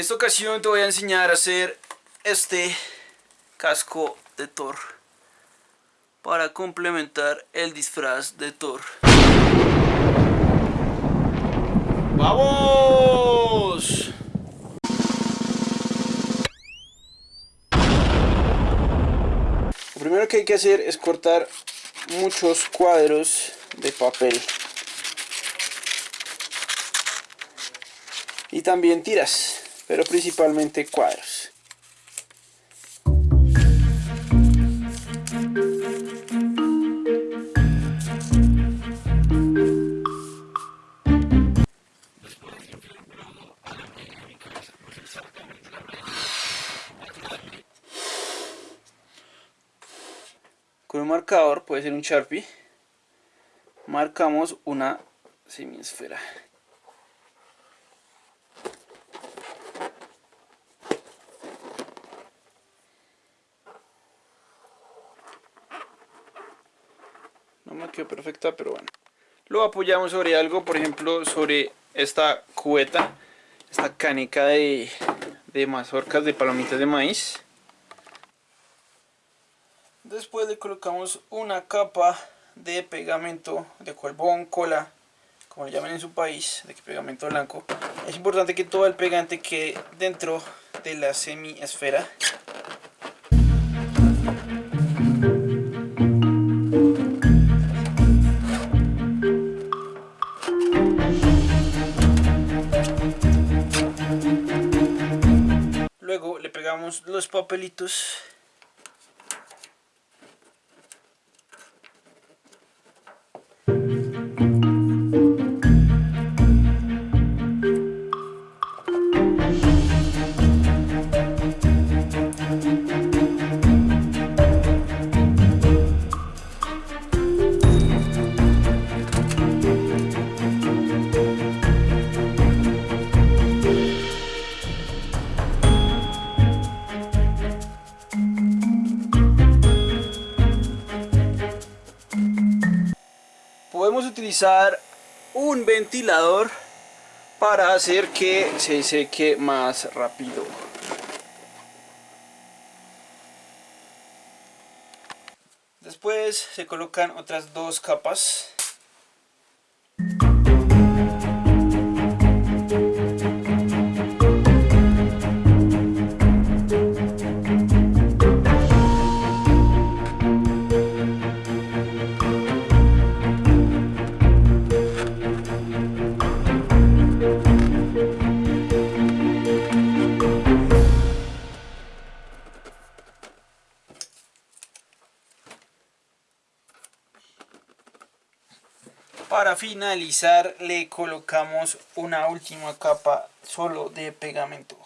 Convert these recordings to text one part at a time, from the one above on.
En esta ocasión te voy a enseñar a hacer este casco de Thor para complementar el disfraz de Thor. ¡Vamos! Lo primero que hay que hacer es cortar muchos cuadros de papel y también tiras pero principalmente cuadros con un marcador, puede ser un Sharpie, marcamos una semiesfera. No me quedó perfecta, pero bueno. Lo apoyamos sobre algo, por ejemplo, sobre esta cubeta, esta canica de, de mazorcas de palomitas de maíz. Después le colocamos una capa de pegamento de colbón, cola, como lo llaman en su país, de pegamento blanco. Es importante que todo el pegante quede dentro de la semi-esfera. Los papelitos podemos utilizar un ventilador para hacer que se seque más rápido. Después se colocan otras dos capas Para finalizar le colocamos una última capa solo de pegamento.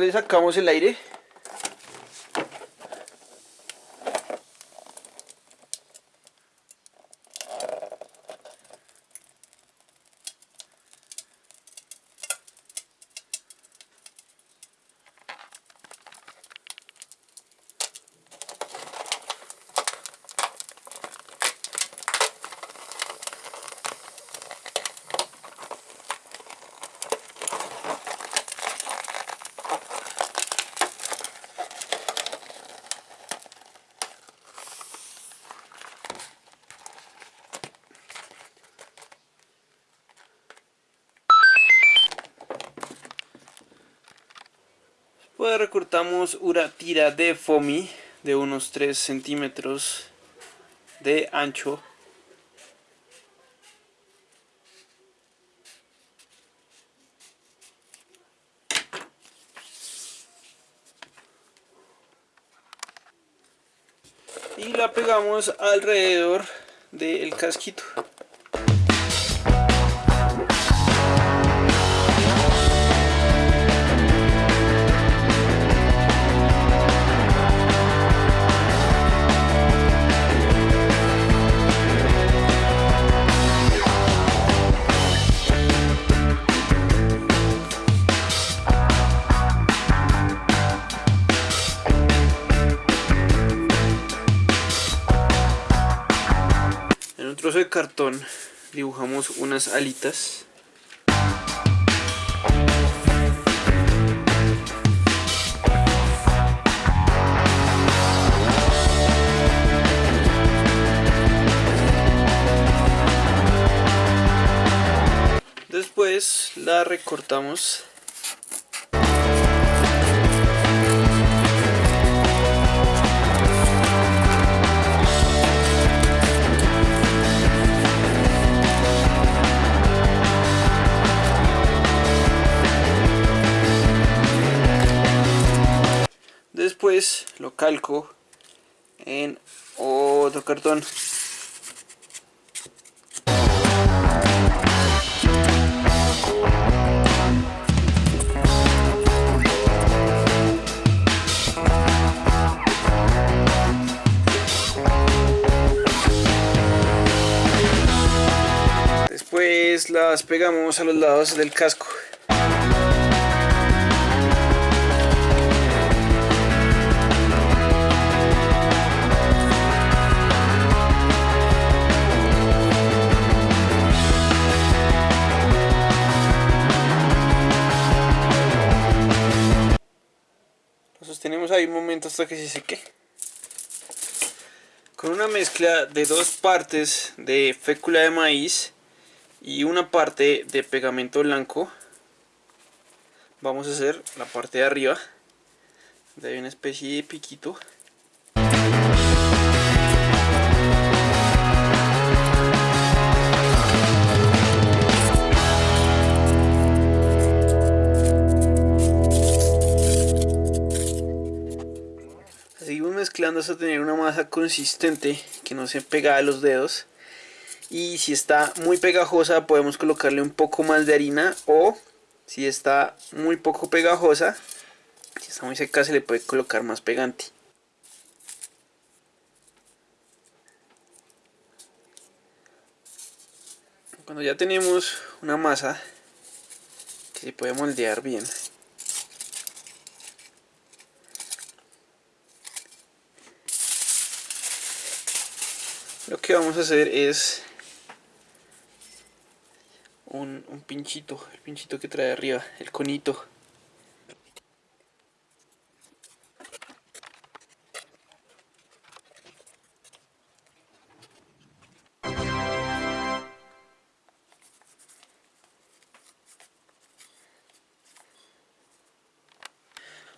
Le sacamos el aire. Pues recortamos una tira de foamy de unos 3 centímetros de ancho. Y la pegamos alrededor del casquito. De cartón dibujamos unas alitas. Después la recortamos después lo calco en otro cartón Después las pegamos a los lados del casco. Hasta que se seque. Con una mezcla de dos partes de fécula de maíz y una parte de pegamento blanco, vamos a hacer la parte de arriba. De una especie de piquito. Mezclando hasta tener una masa consistente que no se pega a los dedos. Y si está muy pegajosa podemos colocarle un poco más de harina. O si está muy poco pegajosa si está muy seca se le puede colocar más pegante. Cuando ya tenemos una masa que se puede moldear bien lo que vamos a hacer es un, pinchito, el pinchito que trae arriba, el conito.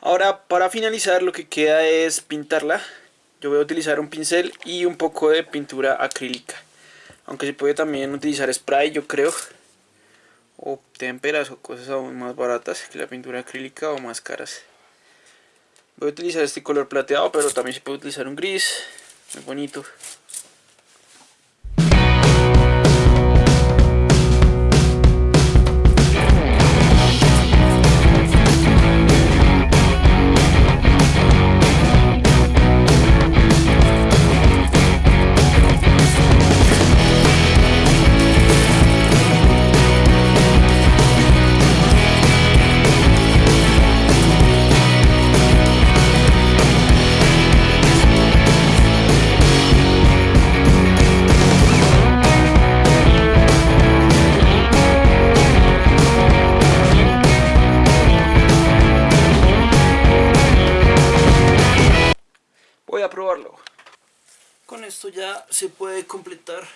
Ahora para finalizar lo que queda es pintarla yo voy a utilizar un pincel y un poco de pintura acrílica. Aunque se puede también utilizar spray yo creo. O témperas o cosas aún más baratas que la pintura acrílica o más caras. Voy a utilizar este color plateado pero también se puede utilizar un gris. Muy bonito ya se puede completar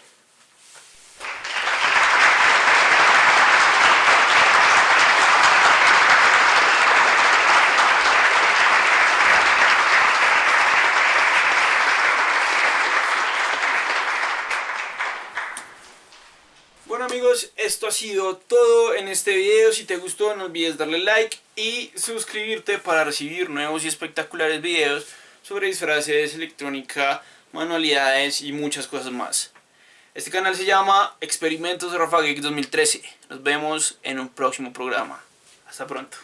amigos, esto ha sido todo en este video. Si te gustó no olvides darle like y suscribirte para recibir nuevos y espectaculares videos sobre disfraces, electrónica, manualidades y muchas cosas más. Este canal se llama Experimentos Rafa Geek 2013. Nos vemos en un próximo programa. Hasta pronto.